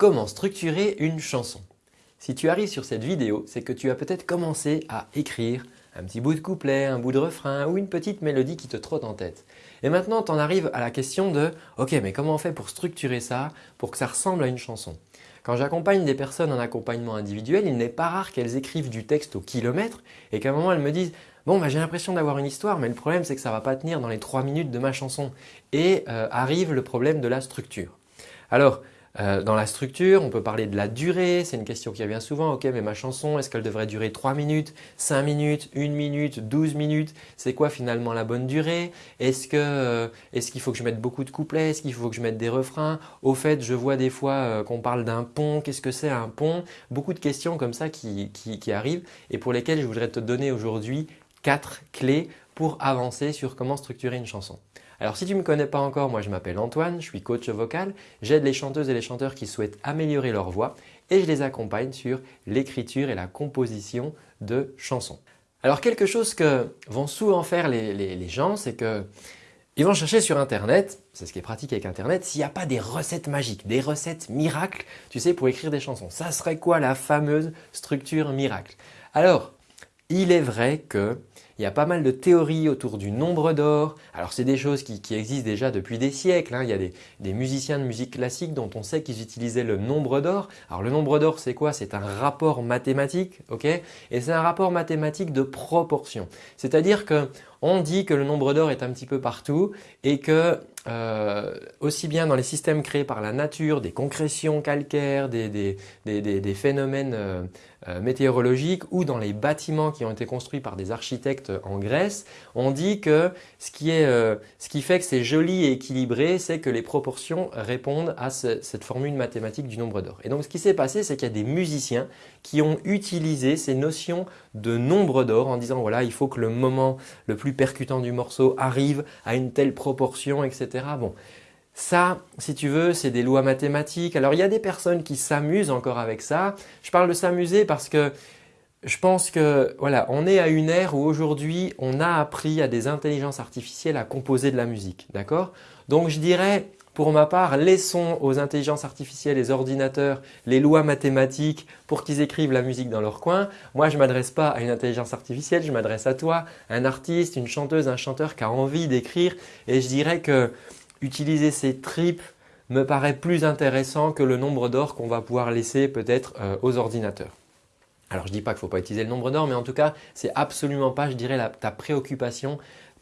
Comment structurer une chanson Si tu arrives sur cette vidéo, c'est que tu as peut-être commencé à écrire un petit bout de couplet, un bout de refrain ou une petite mélodie qui te trotte en tête. Et maintenant, tu en arrives à la question de « Ok, mais comment on fait pour structurer ça pour que ça ressemble à une chanson ?» Quand j'accompagne des personnes en accompagnement individuel, il n'est pas rare qu'elles écrivent du texte au kilomètre et qu'à un moment elles me disent « Bon, bah, j'ai l'impression d'avoir une histoire, mais le problème c'est que ça ne va pas tenir dans les 3 minutes de ma chanson. » Et euh, arrive le problème de la structure. Alors, euh, dans la structure, on peut parler de la durée, c'est une question qui revient souvent. Ok, mais ma chanson, est-ce qu'elle devrait durer 3 minutes, 5 minutes, 1 minute, 12 minutes? C'est quoi finalement la bonne durée? Est-ce euh, qu'il faut que je mette beaucoup de couplets? Est-ce qu'il faut que je mette des refrains? Au fait, je vois des fois euh, qu'on parle d'un pont. Qu'est-ce que c'est un pont? Beaucoup de questions comme ça qui, qui arrivent et pour lesquelles je voudrais te donner aujourd'hui 4 clés pour avancer sur comment structurer une chanson. Alors si tu ne me connais pas encore, moi je m'appelle Antoine, je suis coach vocal, j'aide les chanteuses et les chanteurs qui souhaitent améliorer leur voix et je les accompagne sur l'écriture et la composition de chansons. Alors quelque chose que vont souvent faire les, gens, c'est que ils vont chercher sur internet, c'est ce qui est pratique avec internet, s'il n'y a pas des recettes magiques, des recettes miracles, tu sais, pour écrire des chansons. Ça serait quoi la fameuse structure miracle? Alors, il est vrai que il y a pas mal de théories autour du nombre d'or. Alors c'est des choses qui, existent déjà depuis des siècles. Hein. Il y a des, musiciens de musique classique dont on sait qu'ils utilisaient le nombre d'or. Alors le nombre d'or c'est quoi? C'est un rapport mathématique. ok? Et c'est un rapport mathématique de proportion. C'est-à-dire qu'on dit que le nombre d'or est un petit peu partout et que euh, aussi bien dans les systèmes créés par la nature, des concrétions calcaires, des, phénomènes euh, euh, météorologiques ou dans les bâtiments qui ont été construits par des architectes en Grèce, on dit que ce qui, ce qui fait que c'est joli et équilibré, c'est que les proportions répondent à cette formule mathématique du nombre d'or. Et donc ce qui s'est passé, c'est qu'il y a des musiciens qui ont utilisé ces notions de nombre d'or en disant voilà, il faut que le moment le plus percutant du morceau arrive à une telle proportion, etc. Bon, ça, si tu veux, c'est des lois mathématiques. Alors, il y a des personnes qui s'amusent encore avec ça. Je parle de s'amuser parce que je pense que voilà, on est à une ère où aujourd'hui, on a appris à des intelligences artificielles à composer de la musique. D'accord? Donc, je dirais, pour ma part, laissons aux intelligences artificielles, les ordinateurs, les lois mathématiques pour qu'ils écrivent la musique dans leur coin. Moi, je ne m'adresse pas à une intelligence artificielle, je m'adresse à toi, un artiste, une chanteuse, un chanteur qui a envie d'écrire et je dirais que utiliser ces tripes me paraît plus intéressant que le nombre d'or qu'on va pouvoir laisser peut-être euh, aux ordinateurs. Alors je ne dis pas qu'il ne faut pas utiliser le nombre d'or, mais en tout cas, ce n'est absolument pas, je dirais, ta préoccupation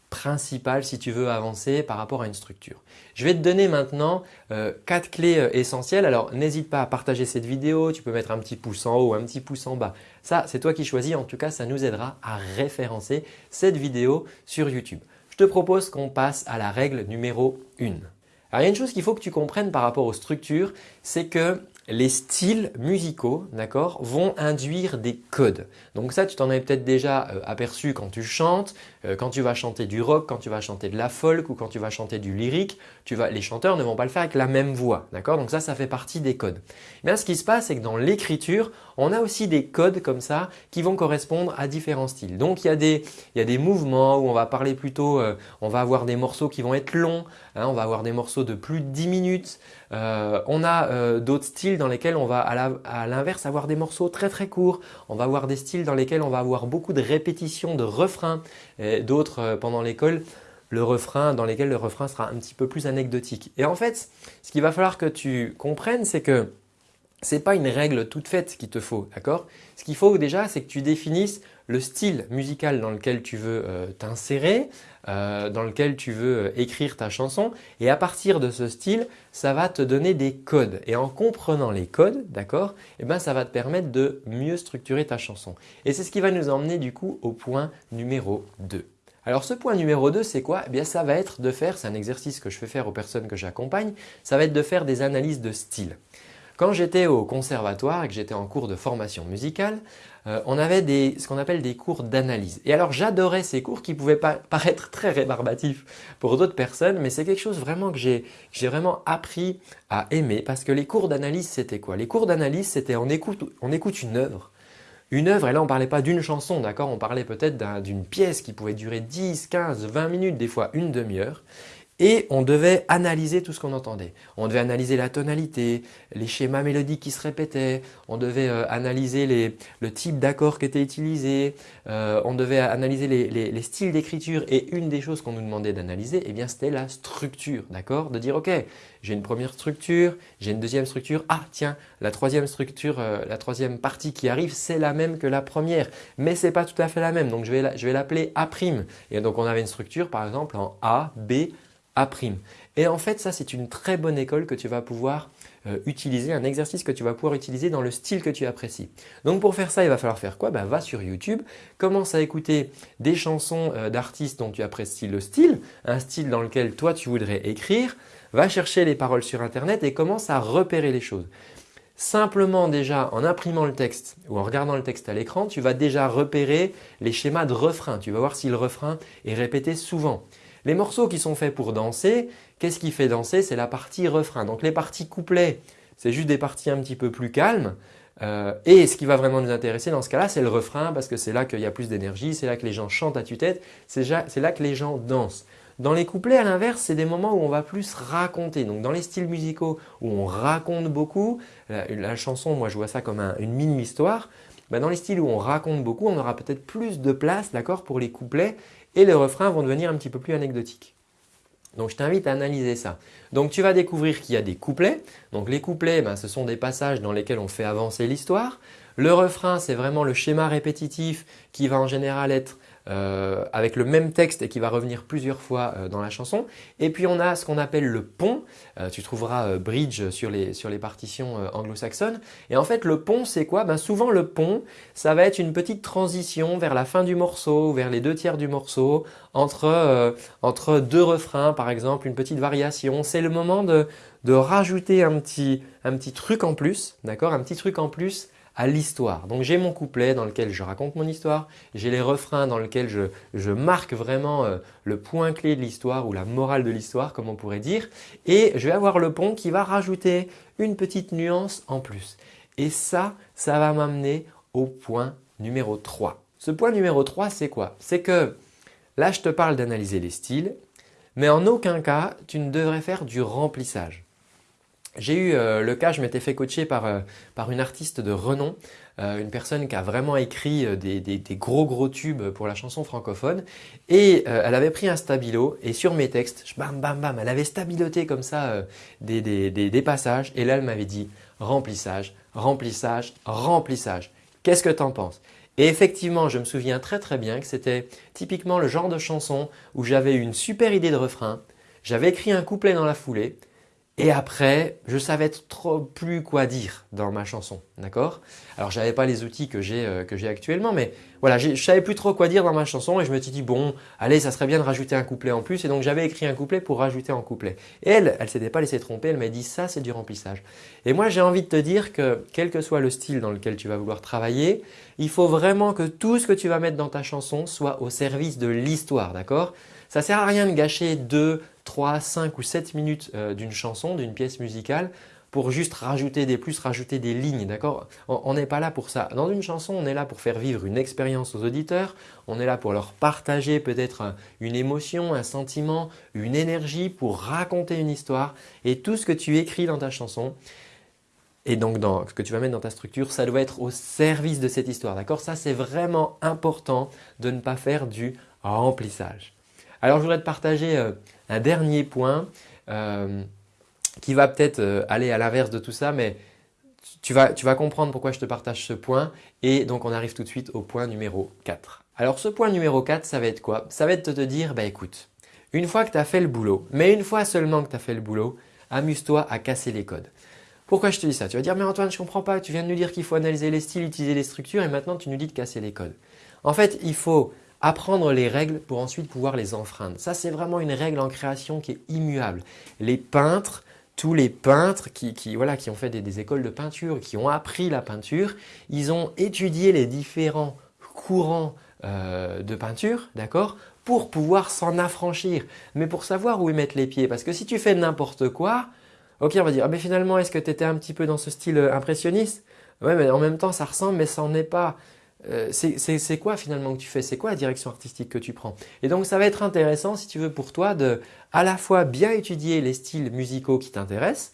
principale si tu veux avancer par rapport à une structure. Je vais te donner maintenant euh, quatre clés euh, essentielles. Alors n'hésite pas à partager cette vidéo, tu peux mettre un petit pouce en haut, un petit pouce en bas. Ça, c'est toi qui choisis. En tout cas, ça nous aidera à référencer cette vidéo sur YouTube je te propose qu'on passe à la règle numéro 1. Alors il y a une chose qu'il faut que tu comprennes par rapport aux structures, c'est que les styles musicaux vont induire des codes. Donc ça, tu t'en avais peut-être déjà euh, aperçu quand tu chantes, quand tu vas chanter du rock, quand tu vas chanter de la folk ou quand tu vas chanter du lyrique, les chanteurs ne vont pas le faire avec la même voix. Donc ça, ça fait partie des codes. Mais ce qui se passe, c'est que dans l'écriture, on a aussi des codes comme ça qui vont correspondre à différents styles. Donc il y a des, il y a des mouvements où on va parler plutôt, euh, on va avoir des morceaux qui vont être longs, hein, on va avoir des morceaux de plus de 10 minutes. Euh, on a d'autres styles dans lesquels on va à l'inverse avoir des morceaux très très courts. On va avoir des styles dans lesquels on va avoir beaucoup de répétitions de refrains d'autres euh, pendant l'école le refrain dans lesquels le refrain sera un petit peu plus anecdotique. Et en fait, ce qu'il va falloir que tu comprennes, c'est que ce n'est pas une règle toute faite qu'il te faut, d'accord? Ce qu'il faut déjà, c'est que tu définisses le style musical dans lequel tu veux euh, t'insérer, euh, dans lequel tu veux euh, écrire ta chanson et à partir de ce style, ça va te donner des codes et en comprenant les codes, d'accord eh ben, ça va te permettre de mieux structurer ta chanson. Et c'est ce qui va nous emmener du coup au point numéro 2. Alors ce point numéro 2, c'est quoi? Eh bien ça va être de faire, c'est un exercice que je fais faire aux personnes que j'accompagne, ça va être de faire des analyses de style. Quand j'étais au conservatoire et que j'étais en cours de formation musicale, euh, on avait ce qu'on appelle des cours d'analyse. Et alors j'adorais ces cours qui pouvaient paraître très rébarbatifs pour d'autres personnes, mais c'est quelque chose vraiment que j'ai vraiment appris à aimer parce que les cours d'analyse c'était quoi? Les cours d'analyse c'était on écoute, on écoute une œuvre, une œuvre, et là on parlait pas d'une chanson, d'accord? On parlait peut-être d'une pièce qui pouvait durer 10, 15, 20 minutes, des fois une demi-heure. Et on devait analyser tout ce qu'on entendait. On devait analyser la tonalité, les schémas mélodiques qui se répétaient, on devait euh, analyser le type d'accord qui était utilisé, euh, on devait analyser les, les, styles d'écriture. Et une des choses qu'on nous demandait d'analyser, eh bien c'était la structure, d'accord? De dire ok, j'ai une première structure, j'ai une deuxième structure, ah tiens, la troisième structure, euh, la troisième partie qui arrive, c'est la même que la première, mais ce n'est pas tout à fait la même, donc je vais l'appeler A'. Et donc on avait une structure par exemple en A, B, Et en fait, ça c'est une très bonne école que tu vas pouvoir euh, utiliser, un exercice que tu vas pouvoir utiliser dans le style que tu apprécies. Donc pour faire ça, il va falloir faire quoi? Ben, Va sur YouTube, commence à écouter des chansons euh, d'artistes dont tu apprécies le style, un style dans lequel toi tu voudrais écrire, va chercher les paroles sur internet et commence à repérer les choses. Simplement déjà en imprimant le texte ou en regardant le texte à l'écran, tu vas déjà repérer les schémas de refrain. Tu vas voir si le refrain est répété souvent. Les morceaux qui sont faits pour danser, qu'est-ce qui fait danser? C'est la partie refrain. Donc les parties couplets, c'est juste des parties un petit peu plus calmes. Euh, et ce qui va vraiment nous intéresser dans ce cas-là, c'est le refrain parce que c'est là qu'il y a plus d'énergie, c'est là que les gens chantent à tue-tête, c'est là que les gens dansent. Dans les couplets, à l'inverse, c'est des moments où on va plus raconter. Donc dans les styles musicaux où on raconte beaucoup, la, chanson, moi je vois ça comme une mini-histoire, bah, dans les styles où on raconte beaucoup, on aura peut-être plus de place pour les couplets et les refrains vont devenir un petit peu plus anecdotiques. Donc je t'invite à analyser ça. Donc tu vas découvrir qu'il y a des couplets. Donc les couplets, ben, ce sont des passages dans lesquels on fait avancer l'histoire. Le refrain, c'est vraiment le schéma répétitif qui va en général être euh, avec le même texte et qui va revenir plusieurs fois euh, dans la chanson. Et puis on a ce qu'on appelle le pont. Euh, tu trouveras bridge sur les, sur les partitions anglo-saxonnes. Et en fait le pont c'est quoi? Ben, Souvent le pont ça va être une petite transition vers la fin du morceau, vers les deux tiers du morceau, entre, entre deux refrains par exemple, une petite variation. C'est le moment de, de rajouter un petit, un petit truc en plus, d'accord? Un petit truc en plus à l'histoire. Donc j'ai mon couplet dans lequel je raconte mon histoire, j'ai les refrains dans lesquels je, marque vraiment euh, le point clé de l'histoire ou la morale de l'histoire comme on pourrait dire et je vais avoir le pont qui va rajouter une petite nuance en plus. Et ça, ça va m'amener au point numéro 3. Ce point numéro 3 c'est quoi? C'est que là je te parle d'analyser les styles mais en aucun cas tu ne devrais faire du remplissage. J'ai eu euh, le cas, je m'étais fait coacher par, euh, par une artiste de renom, euh, une personne qui a vraiment écrit des, des, gros gros tubes pour la chanson francophone. Et elle avait pris un stabilo et sur mes textes, bam bam bam, elle avait stabiloté comme ça des, des, passages. Et là elle m'avait dit remplissage, remplissage, remplissage. Qu'est-ce que tu en penses? Et effectivement, je me souviens très très bien que c'était typiquement le genre de chanson où j'avais une super idée de refrain, j'avais écrit un couplet dans la foulée, et après, je savais trop plus quoi dire dans ma chanson, d'accord? Alors, je n'avais pas les outils que j'ai euh, actuellement, mais voilà, je savais plus trop quoi dire dans ma chanson et je me suis dit bon, allez, ça serait bien de rajouter un couplet en plus et donc j'avais écrit un couplet pour rajouter un couplet. Et elle, elle s'était pas laissée tromper, elle m'a dit ça c'est du remplissage. Et moi, j'ai envie de te dire que quel que soit le style dans lequel tu vas vouloir travailler, il faut vraiment que tout ce que tu vas mettre dans ta chanson soit au service de l'histoire, d'accord? Ça sert à rien de gâcher deux 3, 5 ou 7 minutes euh, d'une chanson, d'une pièce musicale pour juste rajouter des plus, rajouter des lignes, d'accord? On n'est pas là pour ça. Dans une chanson, on est là pour faire vivre une expérience aux auditeurs, on est là pour leur partager peut-être une émotion, un sentiment, une énergie, pour raconter une histoire. Et tout ce que tu écris dans ta chanson, et donc ce que tu vas mettre dans ta structure, ça doit être au service de cette histoire, d'accord? Ça, c'est vraiment important de ne pas faire du remplissage. Alors, je voudrais te partager euh, un dernier point euh, qui va peut-être euh, aller à l'inverse de tout ça, mais tu vas, comprendre pourquoi je te partage ce point. Et donc, on arrive tout de suite au point numéro 4. Alors, ce point numéro 4, ça va être quoi? Ça va être de te dire, bah écoute, une fois que tu as fait le boulot, mais une fois seulement que tu as fait le boulot, amuse-toi à casser les codes. Pourquoi je te dis ça? Tu vas dire, mais Antoine, je ne comprends pas, tu viens de nous dire qu'il faut analyser les styles, utiliser les structures et maintenant tu nous dis de casser les codes. En fait, il faut apprendre les règles pour ensuite pouvoir les enfreindre. Ça, c'est vraiment une règle en création qui est immuable. Les peintres, tous les peintres qui, ont fait des, écoles de peinture, qui ont appris la peinture, ils ont étudié les différents courants euh, de peinture, d'accord pour pouvoir s'en affranchir, mais pour savoir où y mettre les pieds. Parce que si tu fais n'importe quoi, ok, on va dire, ah, mais finalement, est-ce que tu étais un petit peu dans ce style impressionniste? Ouais, mais en même temps, ça ressemble, mais ça n'en est pas. Euh, c'est quoi finalement que tu fais? C'est quoi la direction artistique que tu prends? Et donc ça va être intéressant si tu veux pour toi de à la fois bien étudier les styles musicaux qui t'intéressent,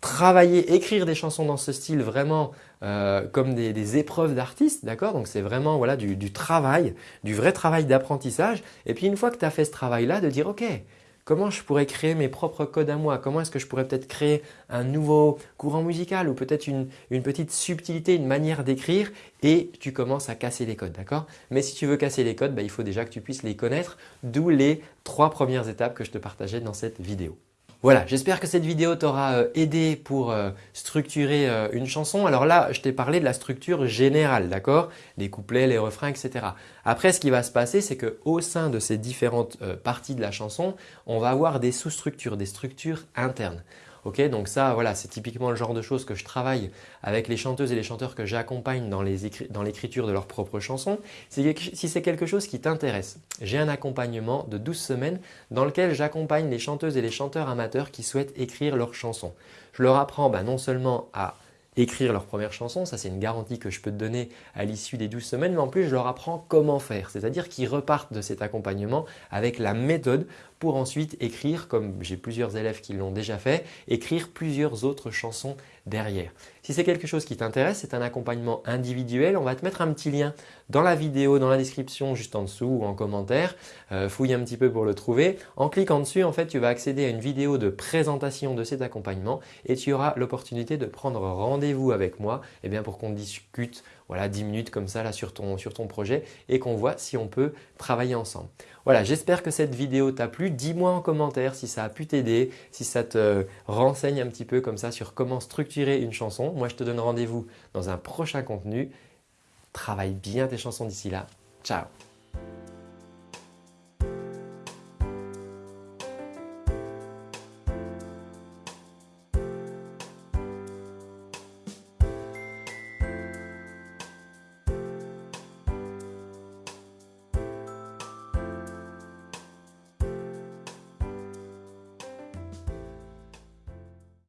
travailler, écrire des chansons dans ce style vraiment euh, comme des, épreuves d'artistes, d'accord? Donc c'est vraiment voilà, du, du, travail, du vrai travail d'apprentissage. Et puis une fois que tu as fait ce travail-là, de dire ok, Comment je pourrais créer mes propres codes à moi? Comment est-ce que je pourrais peut-être créer un nouveau courant musical ou peut-être une, petite subtilité, une manière d'écrire et tu commences à casser les codes, d'accord? Mais si tu veux casser les codes, bah, il faut déjà que tu puisses les connaître, d'où les trois premières étapes que je te partageais dans cette vidéo. Voilà, j'espère que cette vidéo t'aura euh, aidé pour euh, structurer euh, une chanson. Alors là, je t'ai parlé de la structure générale, d'accord? Les couplets, les refrains, etc. Après, ce qui va se passer, c'est qu'au sein de ces différentes parties de la chanson, on va avoir des sous-structures, des structures internes donc ça, voilà, c'est typiquement le genre de choses que je travaille avec les chanteuses et les chanteurs que j'accompagne dans l'écriture de leurs propres chansons. Si c'est quelque chose qui t'intéresse, j'ai un accompagnement de 12 semaines dans lequel j'accompagne les chanteuses et les chanteurs amateurs qui souhaitent écrire leurs chansons. Je leur apprends bah, non seulement à écrire leur première chanson, ça c'est une garantie que je peux te donner à l'issue des 12 semaines, mais en plus je leur apprends comment faire, c'est-à-dire qu'ils repartent de cet accompagnement avec la méthode pour ensuite écrire, comme j'ai plusieurs élèves qui l'ont déjà fait, écrire plusieurs autres chansons derrière. Si c'est quelque chose qui t'intéresse, c'est un accompagnement individuel. On va te mettre un petit lien dans la vidéo, dans la description, juste en dessous ou en commentaire. Euh, fouille un petit peu pour le trouver. En cliquant dessus, en fait, tu vas accéder à une vidéo de présentation de cet accompagnement et tu auras l'opportunité de prendre rendez-vous avec moi eh bien, pour qu'on discute voilà, 10 minutes comme ça là, sur, ton, sur ton projet et qu'on voit si on peut travailler ensemble. Voilà, j'espère que cette vidéo t'a plu. Dis-moi en commentaire si ça a pu t'aider, si ça te renseigne un petit peu comme ça sur comment structurer une chanson. Moi, je te donne rendez-vous dans un prochain contenu. Travaille bien tes chansons d'ici là. Ciao